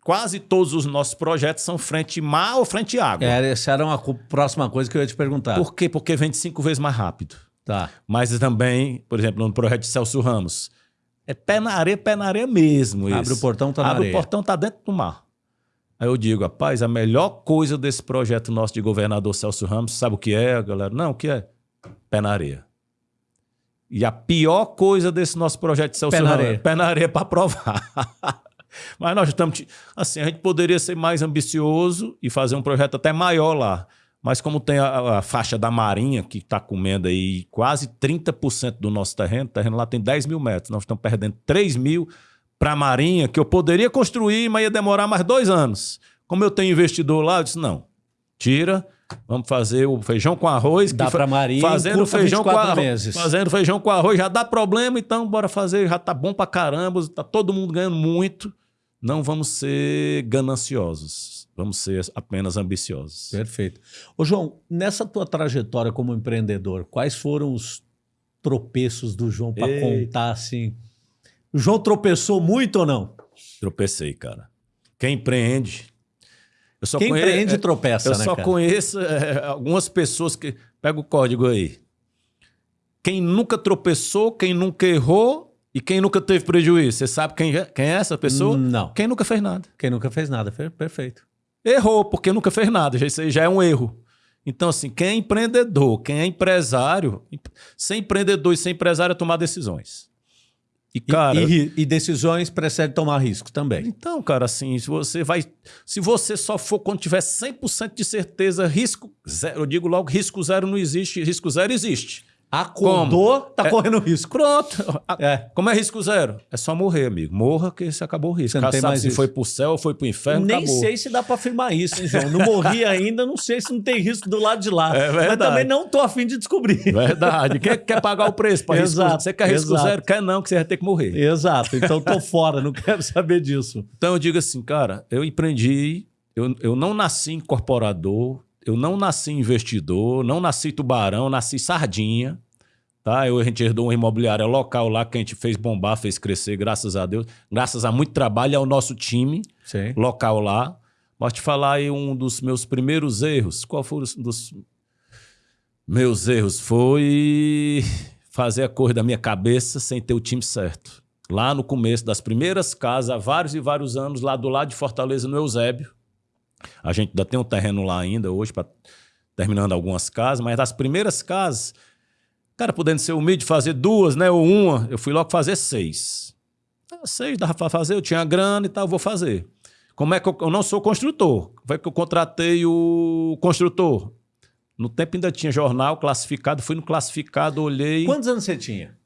quase todos os nossos projetos são frente mar ou frente água. É, essa era uma próxima coisa que eu ia te perguntar. Por quê? Porque vende cinco vezes mais rápido. Tá. Mas também, por exemplo, no projeto de Celso Ramos, é pé na areia, pé na areia mesmo. Abre esse. o portão, tá na Abre areia. o portão, tá dentro do mar. Aí eu digo, rapaz, a melhor coisa desse projeto nosso de governador Celso Ramos, sabe o que é, galera? Não, o que é? Pé na areia. E a pior coisa desse nosso projeto de Celso Pé na Ramos areia. é pé na areia para aprovar. <laughs> Mas nós estamos. Assim, a gente poderia ser mais ambicioso e fazer um projeto até maior lá. Mas como tem a, a faixa da Marinha, que está comendo aí quase 30% do nosso terreno, o terreno lá tem 10 mil metros. Nós estamos perdendo 3 mil para a Marinha, que eu poderia construir, mas ia demorar mais dois anos. Como eu tenho investidor lá, eu disse: não, tira, vamos fazer o feijão com arroz. Dá pra Marinha, Fazendo feijão com 24 arroz. meses. Fazendo feijão com arroz já dá problema, então bora fazer, já tá bom pra caramba, tá todo mundo ganhando muito. Não vamos ser gananciosos, vamos ser apenas ambiciosos. Perfeito. Ô, João, nessa tua trajetória como empreendedor, quais foram os tropeços do João para contar assim? O João tropeçou muito ou não? Tropecei, cara. Quem empreende. Eu só Quem empreende é, tropeça, Eu né, só cara? conheço é, algumas pessoas que. Pega o código aí. Quem nunca tropeçou, quem nunca errou e quem nunca teve prejuízo. Você sabe quem é, quem é essa pessoa? Não. Quem nunca fez nada. Quem nunca fez nada. Perfeito. Errou, porque nunca fez nada. Já- Isso aí já é um erro. Então, assim, quem é empreendedor, quem é empresário, ser empreendedor e ser empresário é tomar decisões. E, cara, e, e, e decisões precede tomar risco também. Então, cara, assim, se você vai. Se você só for quando tiver 100% de certeza, risco zero. Eu digo logo: risco zero não existe, risco zero existe. Acordou, Como? tá é, correndo risco. Pronto. É. Como é risco zero? É só morrer, amigo. Morra que você acabou o risco. Você não tem mais se isso. foi pro céu ou foi pro inferno, Nem acabou. sei se dá pra afirmar isso, hein, João? Não morri ainda, não sei se não tem risco do lado de lá. É verdade. Mas também não tô afim de descobrir. Verdade. Quem quer pagar o preço pra risco? Exato, você quer risco exato. zero? Quer não, que você vai ter que morrer. Exato. Então tô <laughs> fora, não quero saber disso. Então eu digo assim, cara, eu empreendi, eu, eu não nasci incorporador, eu não nasci investidor, não nasci tubarão, nasci sardinha. Tá? Eu, a gente herdou uma imobiliária local lá que a gente fez bombar, fez crescer, graças a Deus. Graças a muito trabalho ao nosso time Sim. local lá. Posso te falar aí um dos meus primeiros erros. Qual foi um dos meus erros? Foi fazer a cor da minha cabeça sem ter o time certo. Lá no começo das primeiras casas, há vários e vários anos, lá do lado de Fortaleza, no Eusébio. A gente ainda tem um terreno lá ainda hoje, pra, terminando algumas casas, mas das primeiras casas Cara, podendo ser humilde, fazer duas, né? Ou uma, eu fui logo fazer seis. Ah, seis dava para fazer, eu tinha grana e tal, vou fazer. Como é que eu, eu não sou construtor? Como é que eu contratei o construtor? No tempo ainda tinha jornal classificado, fui no classificado, olhei. Quantos anos você tinha?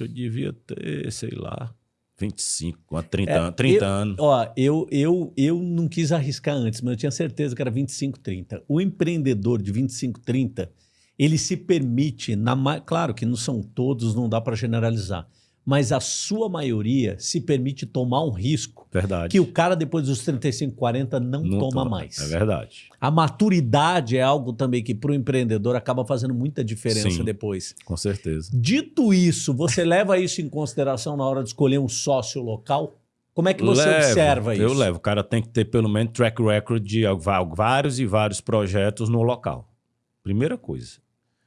Eu devia ter, sei lá, 25, 30, é, 30 eu, anos. Ó, eu, eu, eu não quis arriscar antes, mas eu tinha certeza que era 25, 30. O empreendedor de 25, 30 ele se permite, na, claro que não são todos, não dá para generalizar, mas a sua maioria se permite tomar um risco verdade. que o cara depois dos 35, 40 não, não toma, toma mais. É verdade. A maturidade é algo também que para o empreendedor acaba fazendo muita diferença Sim, depois. Com certeza. Dito isso, você leva isso em consideração na hora de escolher um sócio local? Como é que você levo, observa isso? Eu levo. O cara tem que ter pelo menos track record de vários e vários projetos no local. Primeira coisa.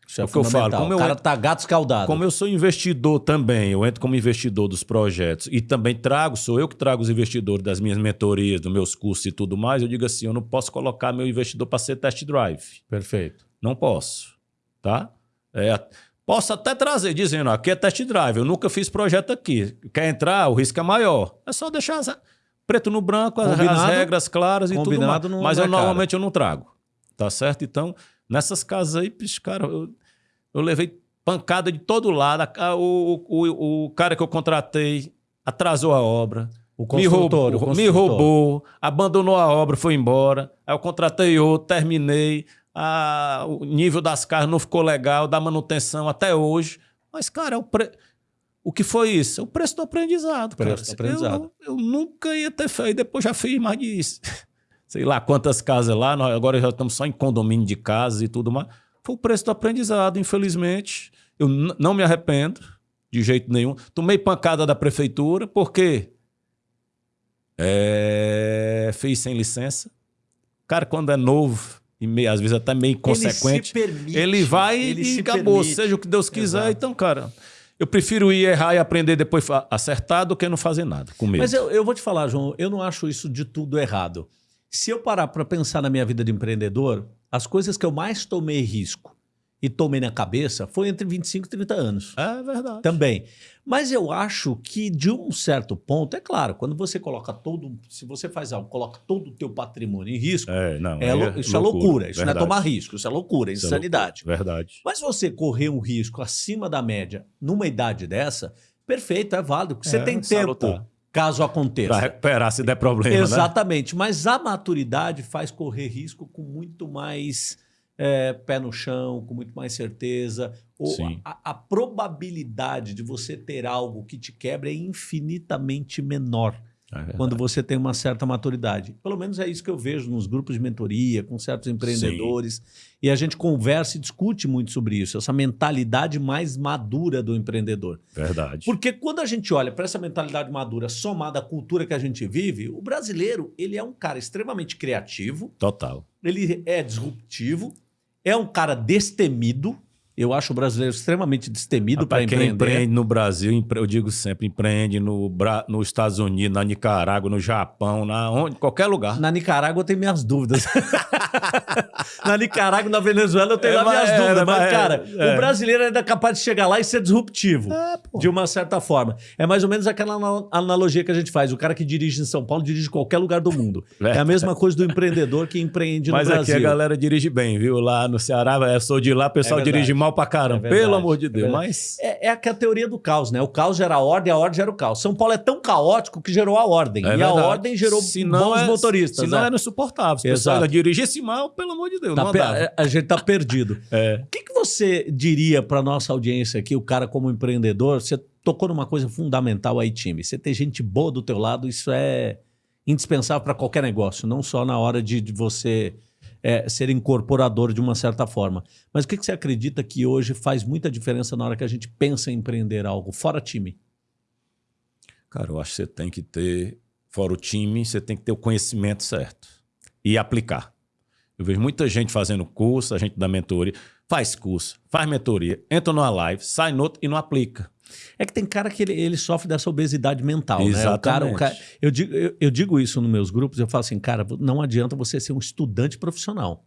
Isso é, o que eu falo. Como o cara tá gato escaldado. Como eu sou investidor também, eu entro como investidor dos projetos e também trago, sou eu que trago os investidores das minhas mentorias, dos meus cursos e tudo mais, eu digo assim, eu não posso colocar meu investidor para ser test drive. Perfeito. Não posso, tá? É, posso até trazer, dizendo, aqui é test drive, eu nunca fiz projeto aqui. Quer entrar, o risco é maior. É só deixar as, preto no branco, as, as regras claras e tudo mais. Mas eu é normalmente eu não trago, tá certo? Então... Nessas casas aí, cara, eu, eu levei pancada de todo lado. O, o, o cara que eu contratei atrasou a obra. me roubou, o me roubou, abandonou a obra, foi embora. Aí eu contratei outro, terminei. A, o nível das casas não ficou legal, da manutenção até hoje. Mas, cara, é o, pre... o que foi isso? É o preço do aprendizado. Preço do aprendizado. Eu, eu, nunca ia ter feito. Depois já fiz mais de sei lá quantas casas lá, nós agora já estamos só em condomínio de casas e tudo mais. Foi o preço do aprendizado, infelizmente. Eu não me arrependo de jeito nenhum. Tomei pancada da prefeitura, porque é, fez sem licença. Cara, quando é novo e meio, às vezes até meio inconsequente, ele, permite, ele vai ele e acabou, permite. seja o que Deus quiser. Exato. Então, cara, eu prefiro ir errar e aprender depois acertar do que não fazer nada, com medo. Mas eu, eu vou te falar, João, eu não acho isso de tudo errado. Se eu parar para pensar na minha vida de empreendedor, as coisas que eu mais tomei risco e tomei na cabeça foi entre 25 e 30 anos. É verdade. Também. Mas eu acho que de um certo ponto, é claro, quando você coloca todo, se você faz algo, coloca todo o teu patrimônio em risco, é, não, é, é isso loucura, é loucura, isso verdade. não é tomar risco, isso é loucura, é insanidade. É verdade. Mas você correr um risco acima da média numa idade dessa, perfeito, é válido, porque você é, tem tempo. Caso aconteça. Para recuperar se der problema. Né? Exatamente. Né? Mas a maturidade faz correr risco com muito mais é, pé no chão, com muito mais certeza. Ou a, a, probabilidade de você ter algo que te quebra é infinitamente menor. É quando você tem uma certa maturidade. Pelo menos é isso que eu vejo nos grupos de mentoria, com certos empreendedores. Sim. E a gente conversa e discute muito sobre isso, essa mentalidade mais madura do empreendedor. Verdade. Porque quando a gente olha para essa mentalidade madura somada à cultura que a gente vive, o brasileiro ele é um cara extremamente criativo. Total. Ele é disruptivo, é um cara destemido, Eu acho o brasileiro extremamente destemido para Quem empreender. empreende no Brasil, eu digo sempre, empreende no Bra- nos Estados Unidos, na Nicarágua, no Japão, na onde, qualquer lugar. Na Nicarágua eu tenho minhas dúvidas. <laughs> na Nicarágua, na Venezuela eu tenho É, lá minhas mas- é, dúvidas. Mas, mas- cara, é. o brasileiro ainda é capaz de chegar lá e ser disruptivo. É, de uma certa forma. É mais ou menos aquela ana- analogia que a gente faz. O cara que dirige em São Paulo dirige em qualquer lugar do mundo. É a mesma coisa do empreendedor que empreende Mas no aqui Brasil. a galera dirige bem, viu? Lá no Ceará, eu sou de lá, o pessoal É dirige mal pra caramba. É pelo amor de é Deus. verdade. Mas. É, é aquela teoria do caos, né? O caos gera a ordem, a ordem gera o caos. São Paulo é tão caótico que gerou a ordem. É e a ordem gerou Senão bons é- motoristas. Senão né? era insuportável. Se o Exato. ainda dirigisse mal, pelo amor de Deus, Tá não a gente tá perdido. <laughs> É. O que, que você diria para nossa audiência aqui, o cara como empreendedor? Você tocou numa coisa fundamental aí, time. Você ter gente boa do teu lado, isso é indispensável para qualquer negócio, não só na hora de, de você é, ser incorporador de uma certa forma. Mas o que, que você acredita que hoje faz muita diferença na hora que a gente pensa em empreender algo, fora time? Cara, eu acho que você tem que ter, fora o time, você tem que ter o conhecimento certo e aplicar. Eu vejo muita gente fazendo curso, a gente da mentoria, faz curso, faz mentoria, entra numa live, sai no outro e não aplica. É que tem cara que ele, ele sofre dessa obesidade mental, né? O Exatamente. cara, o cara, eu, digo, eu, eu digo isso nos meus grupos, eu falo assim, cara, não adianta você ser um estudante profissional.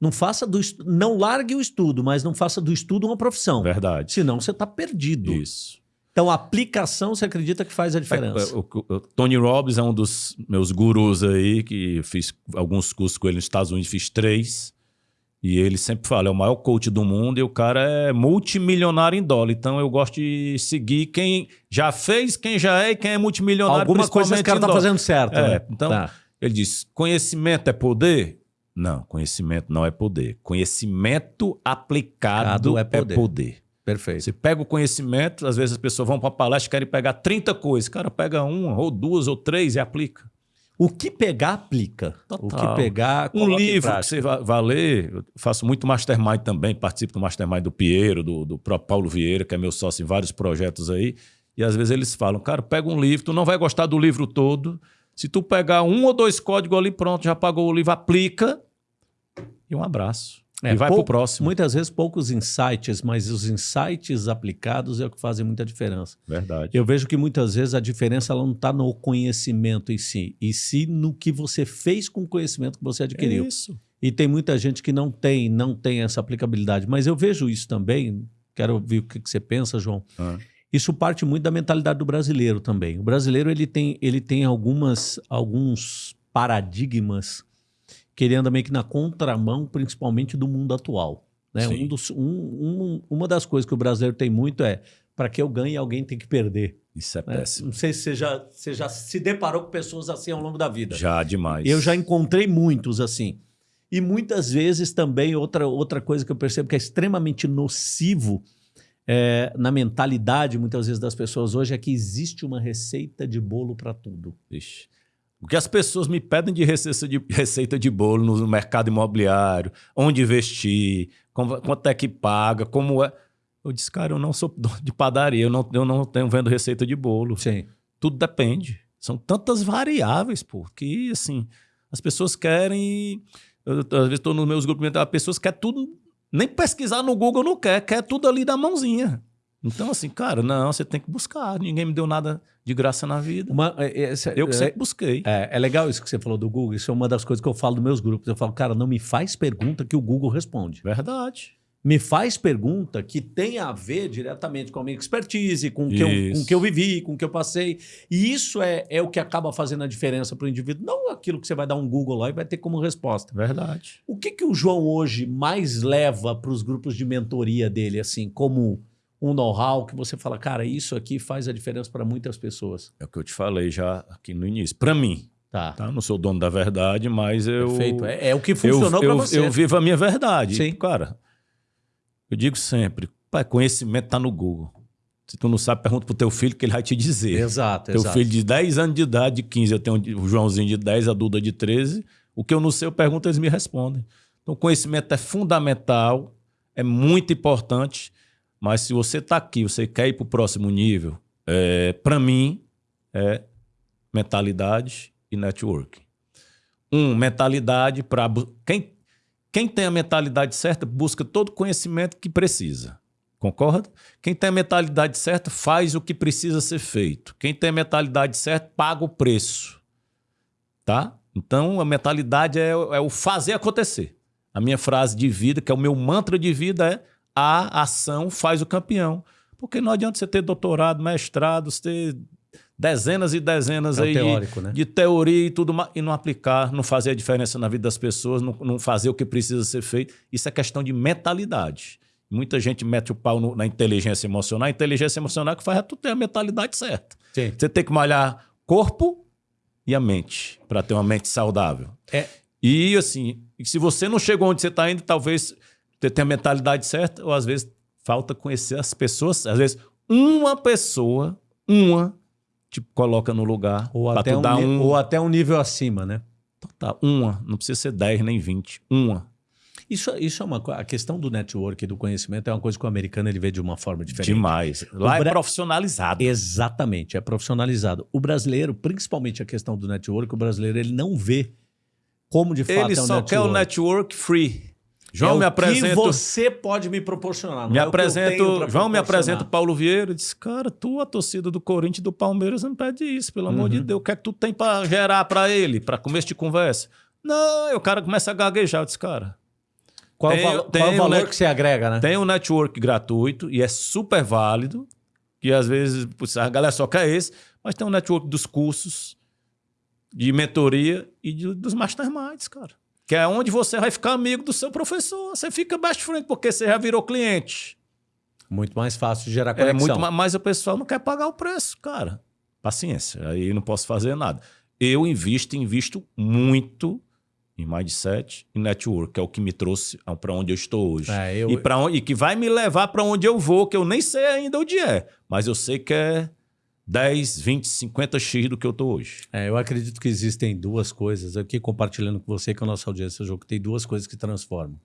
Não faça do não largue o estudo, mas não faça do estudo uma profissão. Verdade. Senão você está perdido. Isso. Então a aplicação você acredita que faz a diferença. É, o, o- o Tony Robbins é um dos meus gurus aí, que fiz alguns cursos com ele nos Estados Unidos, fiz três. E ele sempre fala, é o maior coach do mundo e o cara é multimilionário em dólar. Então eu gosto de seguir quem já fez, quem já é e quem é multimilionário. Alguma coisa esse principalmente cara tá dólar. fazendo certo. É, né? então Tá. ele diz: conhecimento é poder? Não, conhecimento não é poder. Conhecimento aplicado é é poder. poder. Perfeito. Você pega o conhecimento, às vezes as pessoas vão para a palestra e querem pegar 30 coisas. Cara, pega uma, ou duas, ou três e aplica. O que pegar, aplica. O que Total. pegar, Um livro que você vai, vai ler, eu faço muito mastermind também, participo do mastermind do Piero, do, do próprio Paulo Vieira, que é meu sócio em vários projetos aí. E às vezes eles falam, cara, pega um livro, tu não vai gostar do livro todo. Se tu pegar um ou dois códigos ali, pronto, já pagou o livro, aplica e um abraço. É, e vai pou- pro próximo. Muitas vezes poucos insights, mas os insights aplicados é o que fazem muita diferença. Verdade. Eu vejo que muitas vezes a diferença ela não está no conhecimento em si, e sim no que você fez com o conhecimento que você adquiriu. É isso. E tem muita gente que não tem, não tem essa aplicabilidade. Mas eu vejo isso também. Quero ouvir o que que você pensa, João. Ah. Isso parte muito da mentalidade do brasileiro também. O brasileiro ele tem, ele tem algumas, alguns paradigmas que ele anda meio que na contramão, principalmente do mundo atual. Né? Um dos- um- um- uma das coisas que o brasileiro tem muito é para que eu ganhe, alguém tem que perder. Isso é né? péssimo. Não sei se você já, você já se deparou com pessoas assim ao longo da vida. Já demais. Eu já encontrei muitos assim. E muitas vezes também, outra, outra coisa que eu percebo que é extremamente nocivo é, na mentalidade, muitas vezes, das pessoas hoje, é que existe uma receita de bolo para tudo. Ixi. O que as pessoas me pedem de receita de, receita de bolo no mercado imobiliário, onde investir, como- quanto é que paga, como é. Eu disse, cara, eu não sou de padaria, eu não, eu não tenho vendo receita de bolo. Sim. Tudo depende. São tantas variáveis, pô, que assim, as pessoas querem. Eu, às vezes estou nos meus grupos, as pessoas querem tudo, nem pesquisar no Google não quer, quer tudo ali da mãozinha. Então, assim, cara, não, você tem que buscar. Ninguém me deu nada de graça na vida. Uma, é, é, Eu que é, sempre busquei. é, é legal isso que você falou do Google. Isso é uma das coisas que eu falo nos meus grupos. Eu falo, cara, não me faz pergunta que o Google responde. Verdade. me faz pergunta que tem a ver diretamente com a minha expertise, com o que, eu, com o que eu vivi, com o que eu passei. E isso é, é o que acaba fazendo a diferença para o indivíduo. Não aquilo que você vai dar um Google lá e vai ter como resposta. Verdade. O que, que o João hoje mais leva para os grupos de mentoria dele, assim, como um know-how que você fala, cara, isso aqui faz a diferença para muitas pessoas? É o que eu te falei já aqui no início. Para mim, Tá. tá? Não sou dono da verdade, mas eu. Perfeito. É, é o que funcionou para você. eu vivo a minha verdade. Sim. Cara, eu digo sempre, pai, conhecimento tá no Google. Se tu não sabe, pergunta pro teu filho que ele vai te dizer. Exato, Teu exato. filho de 10 anos de idade, de 15, eu tenho o Joãozinho de 10, a Duda de 13. O que eu não sei, eu pergunto, eles me respondem. Então, conhecimento é fundamental, é muito importante, mas se você está aqui, você quer ir para o próximo nível, é, para mim, é mentalidade e networking. Um, mentalidade para. Quem, Quem tem a mentalidade certa busca todo o conhecimento que precisa. Concorda? Quem tem a mentalidade certa faz o que precisa ser feito. Quem tem a mentalidade certa paga o preço. Tá? Então a mentalidade é, é o fazer acontecer. A minha frase de vida, que é o meu mantra de vida, é a ação faz o campeão. Porque não adianta você ter doutorado, mestrado, você ter dezenas e dezenas É aí teórico, de, né? de teoria e tudo mais, e não aplicar, não fazer a diferença na vida das pessoas, não, não fazer o que precisa ser feito. Isso é questão de mentalidade. Muita gente mete o pau no- na inteligência emocional. A inteligência emocional que faz é tu ter a mentalidade certa. Sim. Você tem que malhar corpo e a mente para ter uma mente saudável. É, E assim, se você não chegou onde você está indo, talvez você tenha a mentalidade certa, ou às vezes falta conhecer as pessoas. Às vezes, uma pessoa, uma, te coloca no lugar ou, até um, um. ou até um nível acima, né? Tá, uma, não precisa ser 10 nem 20. Uma. Isso, isso é uma. A questão do network e do conhecimento é uma coisa que o americano ele vê de uma forma diferente. Demais. Lá O é profissionalizado. Exatamente, é profissionalizado. O brasileiro, principalmente a questão do network, o brasileiro ele não vê como de fato Ele é só network. quer o network free. João é me o apresenta. que você pode me proporcionar. Me é apresento, João me proporcionar. apresenta o Paulo Vieira. Diz, cara, tu, a torcida do Corinthians e do Palmeiras, não pede isso, pelo amor Uhum. de Deus. O que é que tu tem pra gerar pra ele, pra começo de conversa? Não, o cara começa a gaguejar. Eu disse, cara, Qual, Tem- o valo- tem qual o valor net- que você agrega, né? tem um network gratuito e é super válido, que às vezes a galera só quer esse, mas tem um network dos cursos, de mentoria e de- dos masterminds, cara. Que é onde você vai ficar amigo do seu professor. Você fica best friend porque você já virou cliente. Muito mais fácil de gerar É conexão. muito ma- mas o pessoal não quer pagar o preço, cara. Paciência, aí não posso fazer nada. Eu invisto, invisto muito em mindset e network, que é o que me trouxe para onde eu estou hoje. É, eu- E, onde, e que vai me levar para onde eu vou, que eu nem sei ainda onde é, mas eu sei que é 10, 20, 50 x do que eu estou hoje. É, eu acredito que existem duas coisas aqui, compartilhando com você, com a nossa audiência, jogo, tem duas coisas que transformam.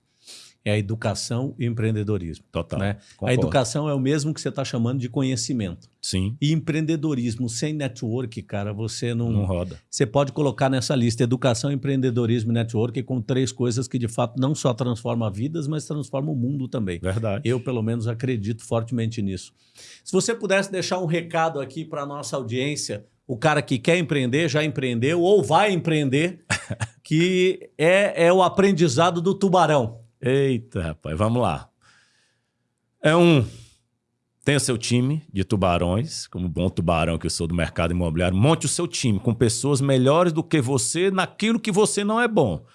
É a educação e o empreendedorismo. Total. Né? A educação é o mesmo que você está chamando de conhecimento. Sim, E empreendedorismo sem network, cara, você não. não roda. Você pode colocar nessa lista educação, empreendedorismo e network com três coisas que de fato não só transformam vidas, mas transformam o mundo também. Verdade. Eu, pelo menos, acredito fortemente nisso. Se você pudesse deixar um recado aqui para nossa audiência, o cara que quer empreender, já empreendeu ou vai empreender, <laughs> que é, é o aprendizado do tubarão. Eita, rapaz, vamos lá. É um. Tem o seu time de tubarões, como bom tubarão que eu sou do mercado imobiliário. Monte o seu time com pessoas melhores do que você naquilo que você não é bom.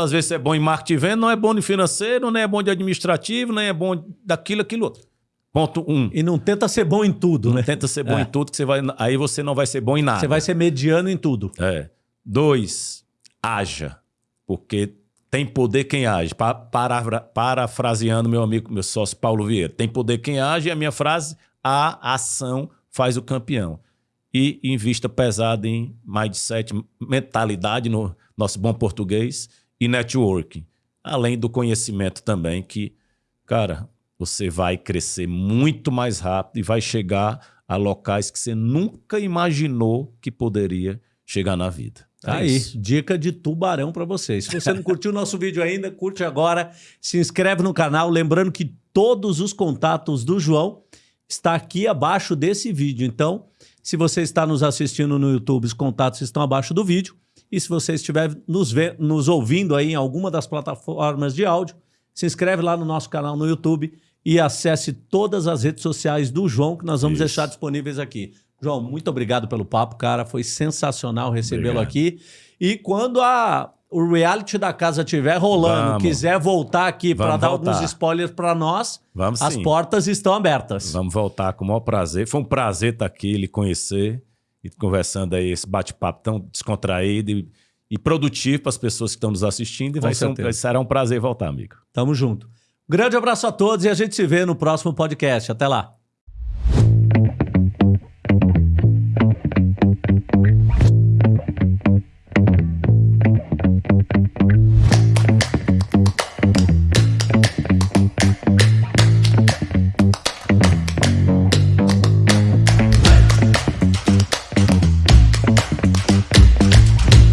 Às vezes você é bom em marketing venda, não é bom em financeiro, nem é bom de administrativo, nem é bom daquilo, aquilo outro. Ponto um. E não tenta ser bom em tudo, Não né? tenta ser bom É. em tudo, que você vai, aí você não vai ser bom em nada. Você vai ser mediano em tudo. É. Dois, haja. Porque tem poder quem age. Pa- paravra- parafraseando meu amigo, meu sócio Paulo Vieira. Tem poder quem age e a minha frase, a ação faz o campeão. E invista pesado em mindset, mentalidade, no nosso bom português, e networking. Além do conhecimento também, que, cara, você vai crescer muito mais rápido e vai chegar a locais que você nunca imaginou que poderia chegar na vida. É Tá aí, isso. dica de tubarão para vocês. Se você não curtiu o nosso <laughs> vídeo ainda, curte agora, se inscreve no canal, lembrando que todos os contatos do João está aqui abaixo desse vídeo. Então, se você está nos assistindo no YouTube, os contatos estão abaixo do vídeo. E se você estiver nos, nos ouvindo aí em alguma das plataformas de áudio, se inscreve lá no nosso canal no YouTube e acesse todas as redes sociais do João, que nós vamos Isso. deixar disponíveis aqui. João, muito obrigado pelo papo, cara. Foi sensacional recebê-lo aqui. E quando a, o reality da casa estiver rolando, Vamos. quiser voltar aqui para dar voltar. alguns spoilers para nós, Vamos as sim. portas estão abertas. Vamos voltar com o maior prazer. Foi um prazer estar aqui, lhe conhecer e conversando aí, esse bate-papo tão descontraído e, e produtivo para as pessoas que estão nos assistindo. E vai ser um, será um prazer voltar, amigo. Tamo junto. Grande abraço a todos e a gente se vê no próximo podcast. Até lá.